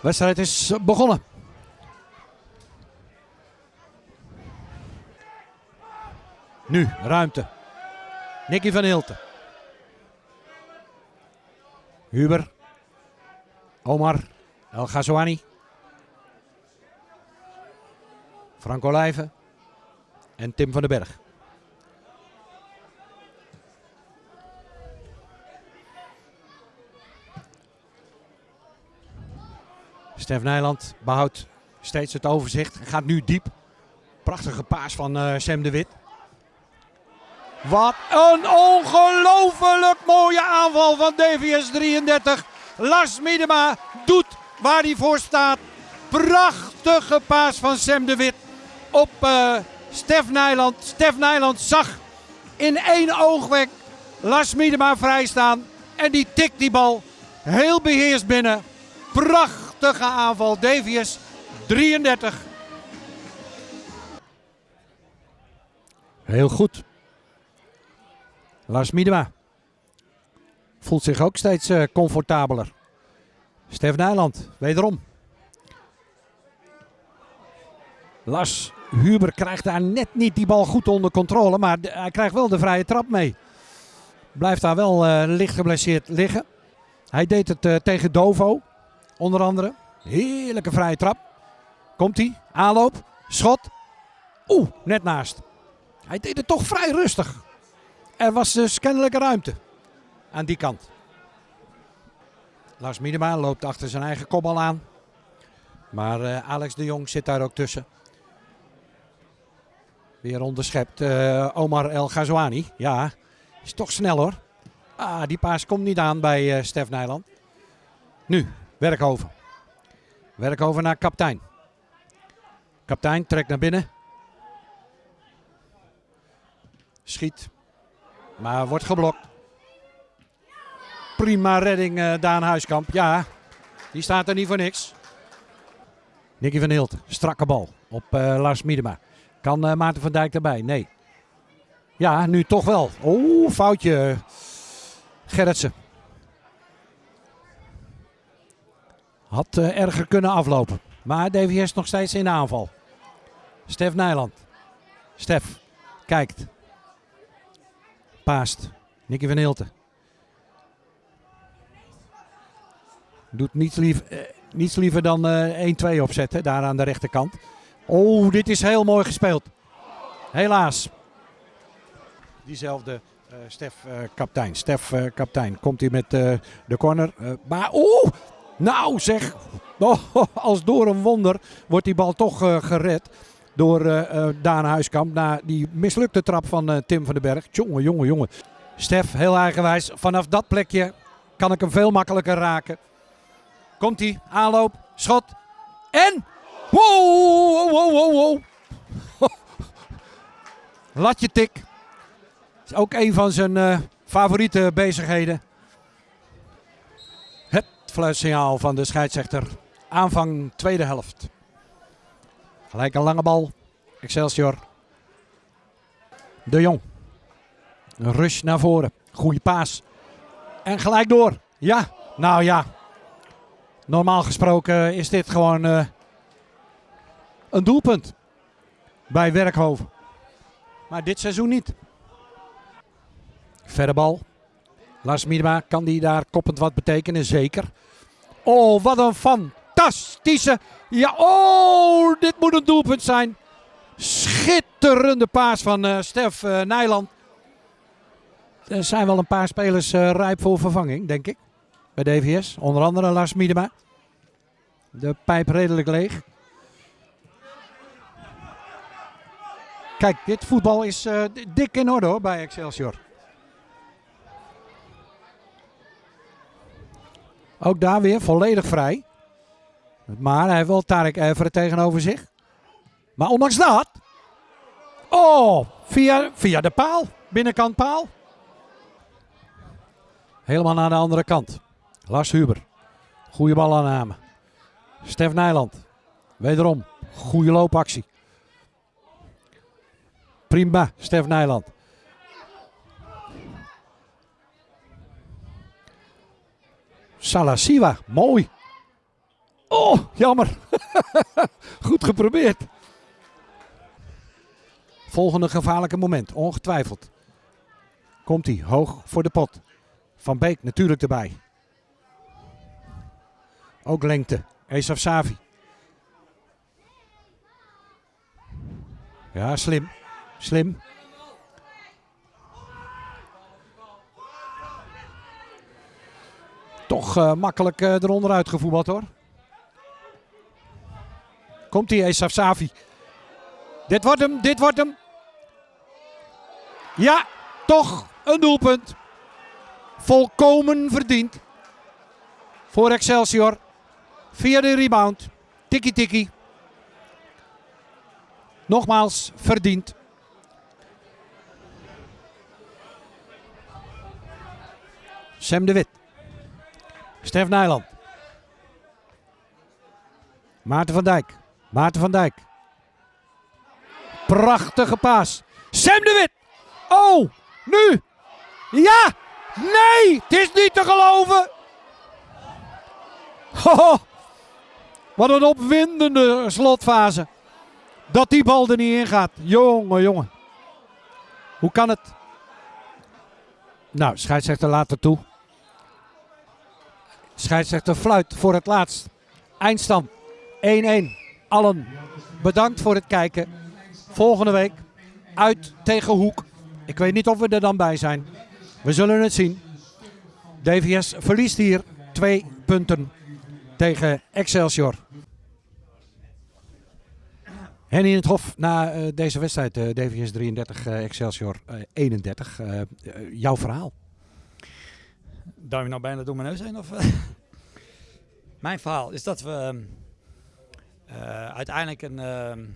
Wedstrijd is begonnen. Nu ruimte. Nicky van Hilten. Huber. Omar. El Ghazouani. Frank Olijven. En Tim van den Berg. Stef Nijland behoudt steeds het overzicht. Gaat nu diep. Prachtige paas van uh, Sam de Wit. Wat een ongelooflijk mooie aanval van DVS 33. Lars Miedema doet waar hij voor staat. Prachtige paas van Sam de Wit op uh, Stef Nijland. Stef Nijland zag in één oogwenk Lars Miedema vrijstaan. En die tikt die bal heel beheerst binnen. Prachtige aanval. DVS 33. Heel goed. Lars Miedema voelt zich ook steeds uh, comfortabeler. Stef Nijland, wederom. Lars Huber krijgt daar net niet die bal goed onder controle, maar hij krijgt wel de vrije trap mee. Blijft daar wel uh, licht geblesseerd liggen. Hij deed het uh, tegen Dovo, onder andere. Heerlijke vrije trap. Komt hij, aanloop, schot. Oeh, net naast. Hij deed het toch vrij rustig. Er was dus kennelijke ruimte aan die kant. Lars Miedema loopt achter zijn eigen kopbal aan. Maar uh, Alex de Jong zit daar ook tussen. Weer onderschept uh, Omar El Ghazouani. Ja, is toch snel hoor. Ah, die paas komt niet aan bij uh, Stef Nijland. Nu, Werkhoven. Werkhoven naar kaptein. Kaptein trekt naar binnen. Schiet. Maar wordt geblokt. Prima redding uh, Daan Huiskamp. Ja, die staat er niet voor niks. Nicky van Hilt, strakke bal op uh, Lars Miedema. Kan uh, Maarten van Dijk erbij? Nee. Ja, nu toch wel. Oeh, foutje. Gerritsen. Had erger kunnen aflopen. Maar DVS nog steeds in de aanval. Stef Nijland. Stef kijkt. Paast. Nicky van Hilten. Doet niets, lief, eh, liever dan eh, 1-2 opzetten, daar aan de rechterkant. Oh, dit is heel mooi gespeeld. Helaas. Diezelfde uh, Stef kaptein. Stef kaptein. Komt hij met de corner. maar oeh, nou zeg. Oh, als door een wonder wordt die bal toch gered door uh, Daan Huiskamp. Na die mislukte trap van Tim van den Berg. Jongen, jongen, jongen. Stef, heel eigenwijs. Vanaf dat plekje kan ik hem veel makkelijker raken. Komt hij, aanloop, schot. En... Wow, wow, wow, wow. Latje tik. Is ook een van zijn favoriete bezigheden. Fluitsignaal van de scheidsrechter. Aanvang tweede helft. Gelijk een lange bal. Excelsior. De Jong. Een rush naar voren. Goeie paas. En gelijk door. Ja, nou ja. Normaal gesproken is dit gewoon uh, een doelpunt. Bij Werkhoven. Maar dit seizoen niet. Verre bal. Lars Miedema, kan die daar koppend wat betekenen? Zeker. Oh, wat een fantastische ja, oh, dit moet een doelpunt zijn. Schitterende paas van uh, Stef uh, Nijland. Er zijn wel een paar spelers uh, rijp voor vervanging, denk ik. Bij DVS. Onder andere Lars Miedema. De pijp redelijk leeg. Kijk, dit voetbal is dik in orde hoor, bij Excelsior. Ook daar weer volledig vrij. Maar hij heeft wel Tarek Everen tegenover zich. Maar ondanks dat. Oh, via, via de paal. Binnenkant paal. Helemaal naar de andere kant. Lars Huber. Goede balaanname. Stef Nijland. Wederom. Goede loopactie. Prima, Stef Nijland. Salasiwa, mooi. Oh, jammer. Goed geprobeerd. Volgende gevaarlijke moment, ongetwijfeld. Komt hij hoog voor de pot. Van Beek natuurlijk erbij. Ook lengte. Esaf Savi. Ja, slim. Slim. Uh, makkelijk uh, eronder uitgevoerd hoor. Komt hij, Esaf Savi. Dit wordt hem, dit wordt hem. Ja, toch een doelpunt. Volkomen verdiend. Voor Excelsior. Via de rebound. Tikkie tikkie. Nogmaals verdiend. Sam de Wit. Stef Nijland. Maarten van Dijk. Maarten van Dijk. Prachtige paas. Sam de Wit. Oh, nu. Ja. Nee, het is niet te geloven. Wat een opwindende slotfase. Dat die bal er niet in gaat. Jongen, jongen. Hoe kan het? Nou, scheidsrechter laat het toe. Scheidsrechter fluit voor het laatst. Eindstand 1-1. Allen bedankt voor het kijken. Volgende week uit tegen Hoek. Ik weet niet of we er dan bij zijn. We zullen het zien. DVS verliest hier twee punten tegen Excelsior. Henny in het Hof na uh, deze wedstrijd, uh, DVS 33, uh, Excelsior 31. jouw verhaal? Duim je nou bijna door mijn neus heen? Of, mijn verhaal is dat we uiteindelijk een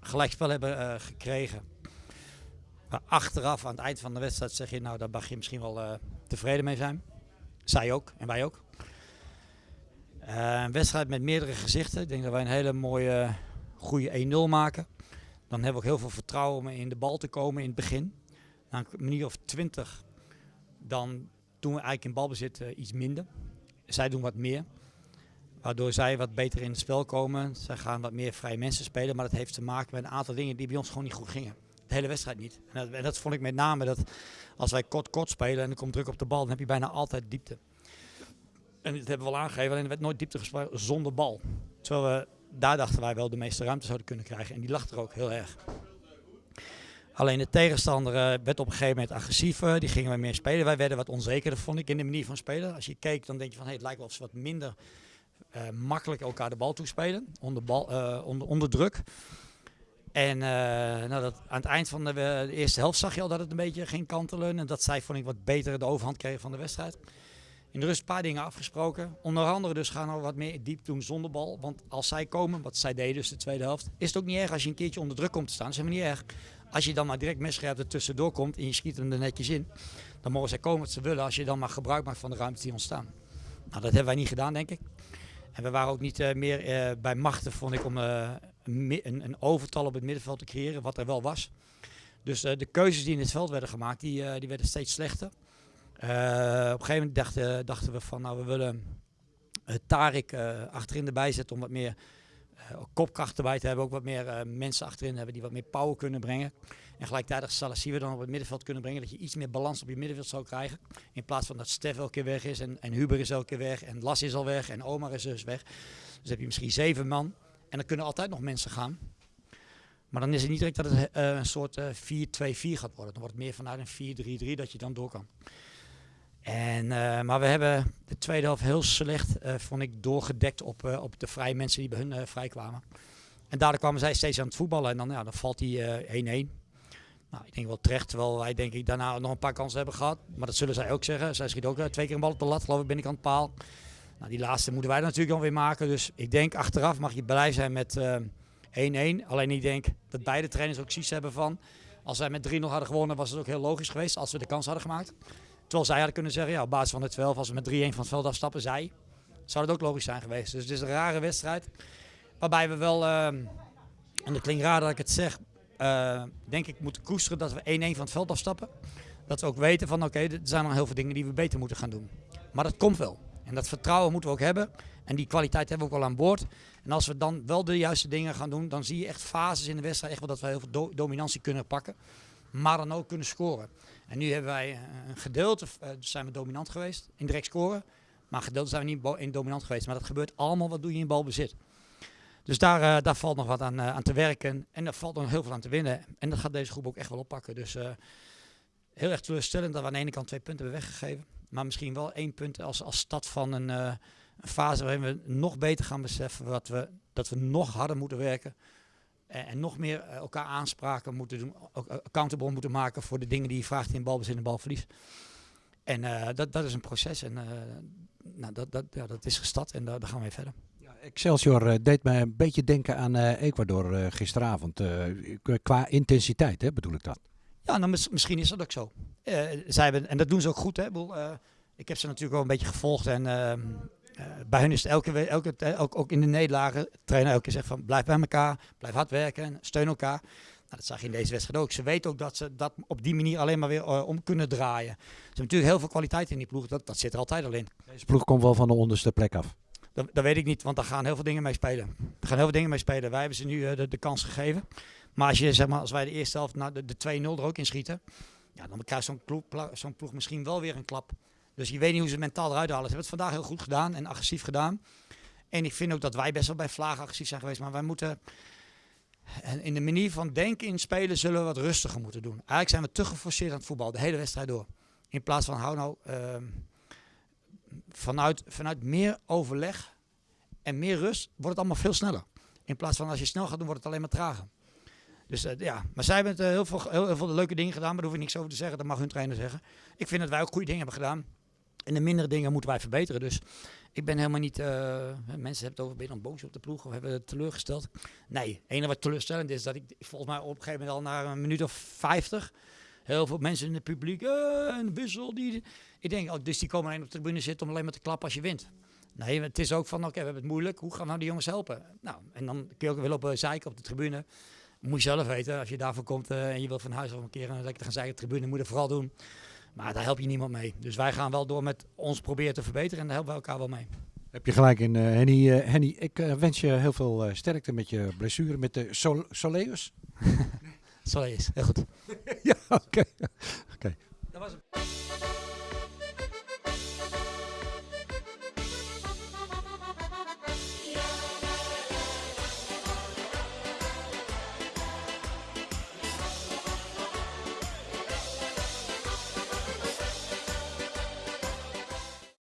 gelijkspel hebben gekregen. Maar achteraf, aan het eind van de wedstrijd, zeg je nou, daar mag je misschien wel tevreden mee zijn. Zij ook en wij ook. een wedstrijd met meerdere gezichten. Ik denk dat wij een hele mooie goede 1-0 maken. Dan hebben we ook heel veel vertrouwen om in de bal te komen in het begin. Na een minuut of 20, dan doen we eigenlijk in balbezit uh, iets minder. Zij doen wat meer. Waardoor zij wat beter in het spel komen. Zij gaan wat meer vrije mensen spelen. Maar dat heeft te maken met een aantal dingen die bij ons gewoon niet goed gingen. De hele wedstrijd niet. En dat, dat vond ik met name dat als wij kort-kort spelen en er komt druk op de bal, dan heb je bijna altijd diepte. En dat hebben we al aangegeven, alleen er werd nooit diepte gespeeld zonder bal. Terwijl we daar dachten wij wel de meeste ruimte zouden kunnen krijgen. En die lag er ook heel erg. Alleen de tegenstander eh, werd op een gegeven moment agressiever. Die gingen we meer spelen. Wij werden wat onzekerder, vond ik, in de manier van spelen. Als je keek, dan denk je van het lijkt wel of ze wat minder uh, makkelijk elkaar de bal toespelen. Onder, bal, uh, onder, onder druk. En nou, dat, aan het eind van de, de, eerste helft zag je al dat het een beetje ging kantelen. En dat zij, vond ik, wat beter de overhand kregen van de wedstrijd in de rust een paar dingen afgesproken. Onder andere dus gaan we wat meer diep doen zonder bal. Want als zij komen, wat zij deden dus de tweede helft, is het ook niet erg als je een keertje onder druk komt te staan. Dat is helemaal niet erg. Als je dan maar direct misscherp er tussendoor komt en je schiet hem er netjes in, dan mogen zij komen wat ze willen als je dan maar gebruik maakt van de ruimte die ontstaan. Nou, dat hebben wij niet gedaan, denk ik. En we waren ook niet uh, meer uh, bij machten, vond ik, om uh, een, een, overtal op het middenveld te creëren, wat er wel was. Dus de keuzes die in het veld werden gemaakt, die, die werden steeds slechter. Uh, op een gegeven moment dachten, dachten, we van nou we willen uh, Tarik uh, achterin erbij zetten om wat meer kopkracht erbij te hebben. Ook wat meer mensen achterin hebben die wat meer power kunnen brengen. En gelijktijdig we dan op het middenveld kunnen brengen. Dat je iets meer balans op je middenveld zou krijgen. In plaats van dat Stef elke keer weg is en, en Huber is elke keer weg en Las is al weg en Omar is dus weg. Dus heb je misschien zeven man en dan kunnen altijd nog mensen gaan. Maar dan is het niet direct dat het een soort 4-2-4 gaat worden. Dan wordt het meer vanuit een 4-3-3 dat je dan door kan. En, uh, maar we hebben de tweede helft heel slecht, uh, vond ik, doorgedekt op, uh, op de vrije mensen die bij hun vrij kwamen. En daardoor kwamen zij steeds aan het voetballen en dan, ja, dan valt die 1-1. nou, ik denk wel terecht, terwijl wij denk ik daarna nog een paar kansen hebben gehad. Maar dat zullen zij ook zeggen. Zij schiet ook twee keer een bal op de lat, geloof ik, het paal. Nou, die laatste moeten wij natuurlijk dan weer maken. Dus ik denk achteraf mag je blij zijn met 1-1. Alleen ik denk dat beide trainers ook zoiets hebben van... Als wij met 3-0 hadden gewonnen was het ook heel logisch geweest als we de kans hadden gemaakt. Terwijl zij hadden kunnen zeggen, ja, op basis van de 12, als we met 3-1 van het veld afstappen, zij, zou het ook logisch zijn geweest. Dus het is een rare wedstrijd. Waarbij we wel, uh, en dat klinkt raar dat ik het zeg, uh, denk ik moeten koesteren dat we 1-1 van het veld afstappen. Dat we ook weten van, oké, er zijn nog heel veel dingen die we beter moeten gaan doen. Maar dat komt wel. En dat vertrouwen moeten we ook hebben. En die kwaliteit hebben we ook al aan boord. En als we dan wel de juiste dingen gaan doen, dan zie je echt fases in de wedstrijd. Echt wel dat we heel veel do- dominantie kunnen pakken. Maar dan ook kunnen scoren. En nu hebben wij eh, een gedeelte, eh, zijn we dominant geweest in direct scoren. Maar een gedeelte zijn we niet in dominant geweest. Maar dat gebeurt allemaal, wat doe je in balbezit. Dus daar, eh, daar valt nog wat aan, aan te werken. En daar valt nog heel veel aan te winnen. En dat gaat deze groep ook echt wel oppakken. Dus heel erg teleurstellend dat we aan de ene kant twee punten hebben weggegeven. Maar misschien wel één punt als, als stad van een, een fase waarin we nog beter gaan beseffen wat we, dat we nog harder moeten werken. En, en nog meer eh, elkaar aanspraken moeten doen. Ook eh, accountable moeten maken voor de dingen die je vraagt in balbezit en balverlies. En eh, dat, dat is een proces. En eh, nou, dat, dat, ja, dat is gestart en daar, daar gaan we mee verder. Ja, Excelsior eh, deed mij een beetje denken aan eh, Ecuador eh, gisteravond. eh, qua- intensiteit, hè, bedoel ik dat. Ja, nou, mis- misschien is dat ook zo. Eh, zij hebben, en dat doen ze ook goed. Hè? Ik, bedoel, eh, ik heb ze natuurlijk wel een beetje gevolgd. En eh, bij hun is het elke, elke, ook, ook in de nederlagen, trainer elke keer zegt van blijf bij elkaar, blijf hard werken, en steun elkaar. Nou, dat zag je in deze wedstrijd ook. Ze weten ook dat ze dat op die manier alleen maar weer eh, om kunnen draaien. Ze hebben natuurlijk heel veel kwaliteit in die ploeg. Dat, dat zit er altijd al in. Deze ploeg komt wel van de onderste plek af. Dat, dat weet ik niet, want daar gaan heel veel dingen mee spelen. Er gaan heel veel dingen mee spelen. Wij hebben ze nu eh, de, de kans gegeven. Maar als, je, zeg maar als wij de eerste helft nou, de, de 2-0 er ook in schieten, ja, dan krijgt zo'n ploeg, ploeg misschien wel weer een klap. Dus je weet niet hoe ze mentaal eruit halen. Ze hebben het vandaag heel goed gedaan en agressief gedaan. En ik vind ook dat wij best wel bij vlagen agressief zijn geweest. Maar wij moeten en in de manier van denken in spelen zullen we wat rustiger moeten doen. Eigenlijk zijn we te geforceerd aan het voetbal, de hele wedstrijd door. In plaats van hou nou ehm, vanuit, vanuit meer overleg en meer rust wordt het allemaal veel sneller. In plaats van als je snel gaat doen, wordt het alleen maar trager. Dus eh, ja, maar zij hebben eh, heel, veel, heel, heel veel leuke dingen gedaan, maar daar hoef ik niks over te zeggen. Dat mag hun trainer zeggen. Ik vind dat wij ook goede dingen hebben gedaan. En de mindere dingen moeten wij verbeteren. Dus ik ben helemaal niet. eh, mensen hebben het over ben je dan boos op de ploeg of hebben het teleurgesteld. Nee, het enige wat teleurstellend is dat ik volgens mij op een gegeven moment al na een minuut of 50 heel veel mensen in het publiek eh, een wissel die. Ik denk, oh, dus die komen alleen op de tribune zitten om alleen maar te klappen als je wint. Nee, het is ook van, oké, we hebben het moeilijk. Hoe gaan nou die jongens helpen? Nou, en dan kun je ook wel op een zeiken op de tribune. Moet je zelf weten, als je daarvoor komt eh, en je wilt van huis af een keer lekker gaan zeiken de tribune, moet je vooral doen. Maar daar help je niemand mee. Dus wij gaan wel door met ons proberen te verbeteren en daar helpen we elkaar wel mee. Heb je gelijk in, eh, Henny. Eh, Henny, ik eh, wens je heel veel sterkte met je blessure met de sol Soleus. Is, heel goed. ja, oké. Oké.